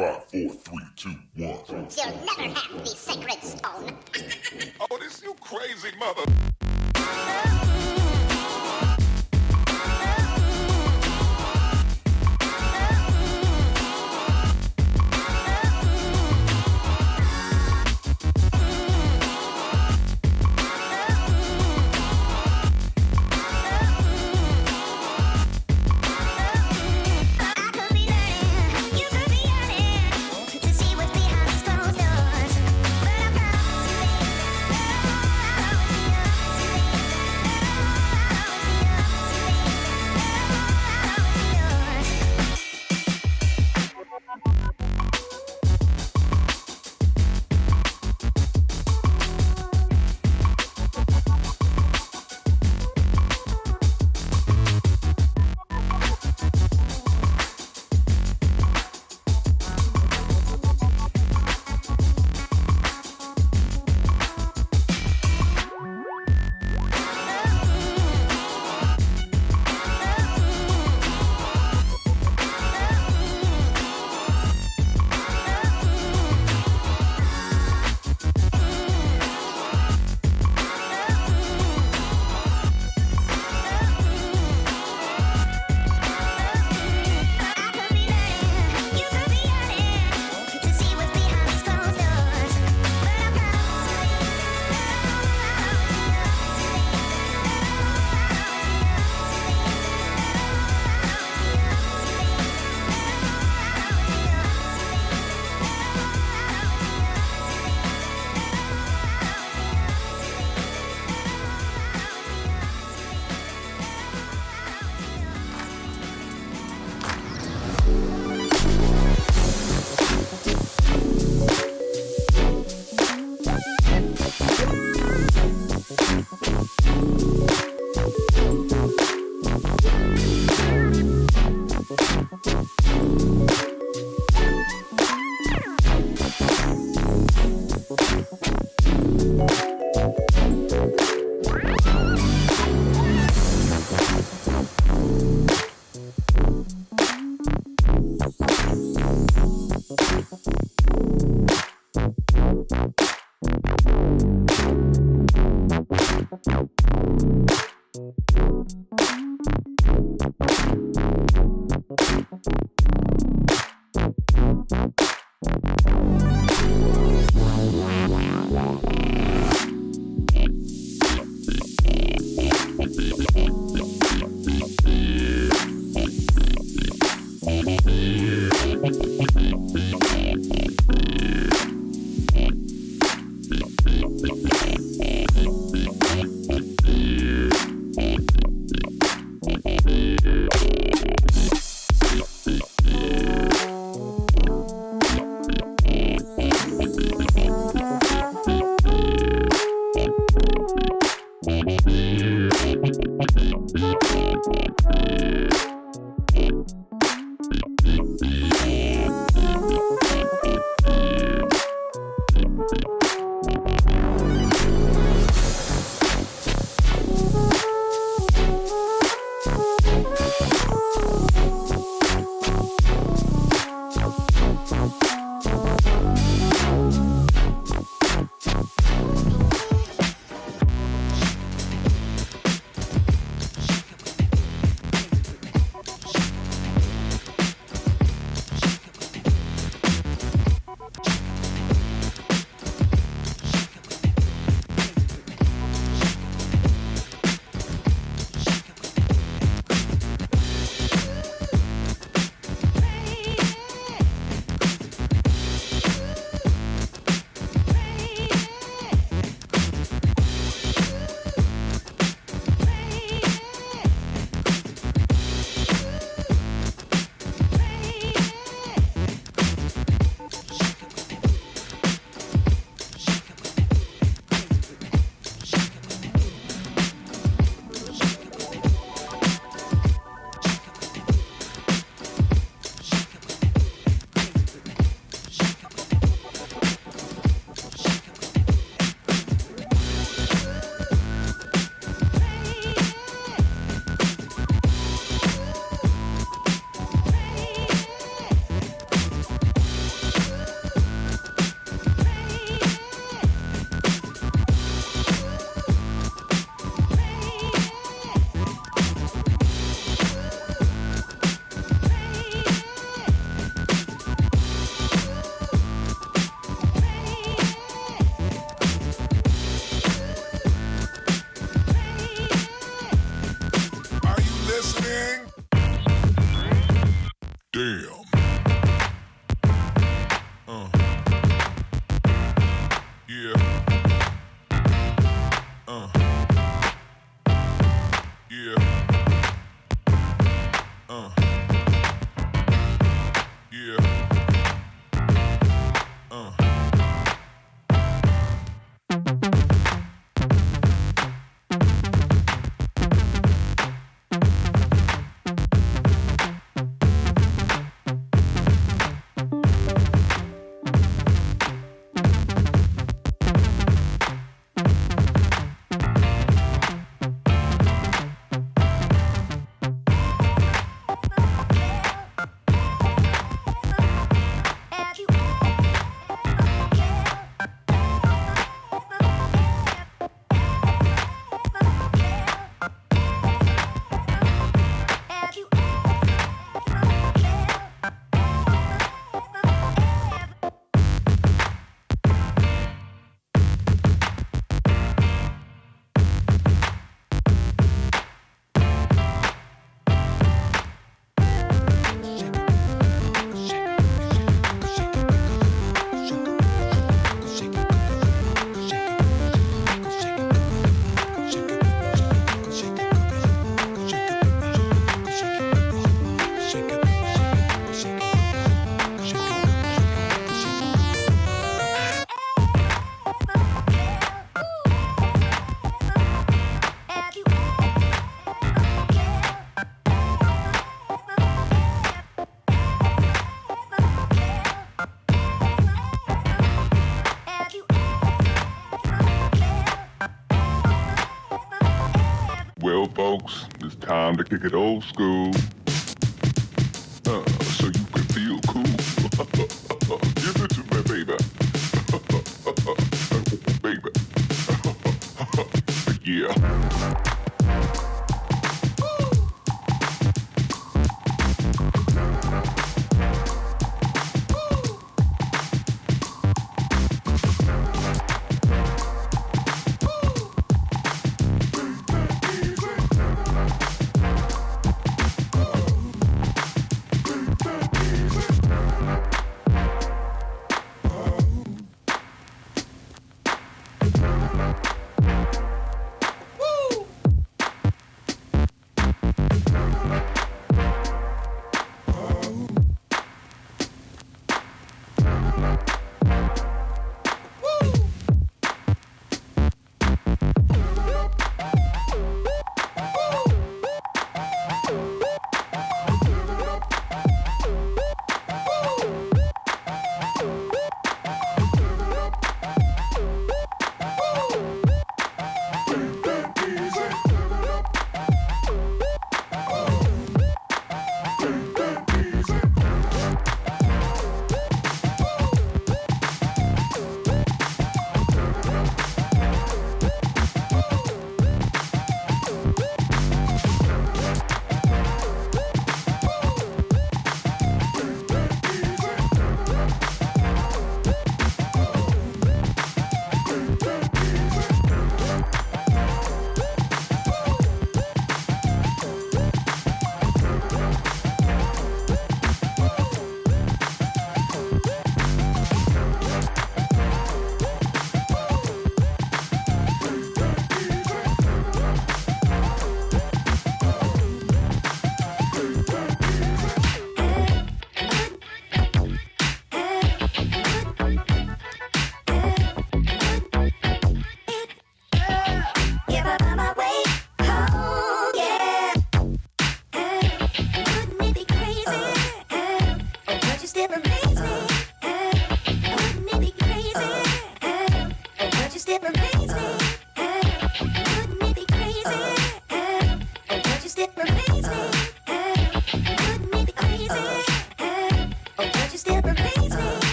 Five, four, three, two, one. You'll never have the sacred stone. oh, this you crazy mother. Thank you. Damn. Folks, it's time to kick it old school.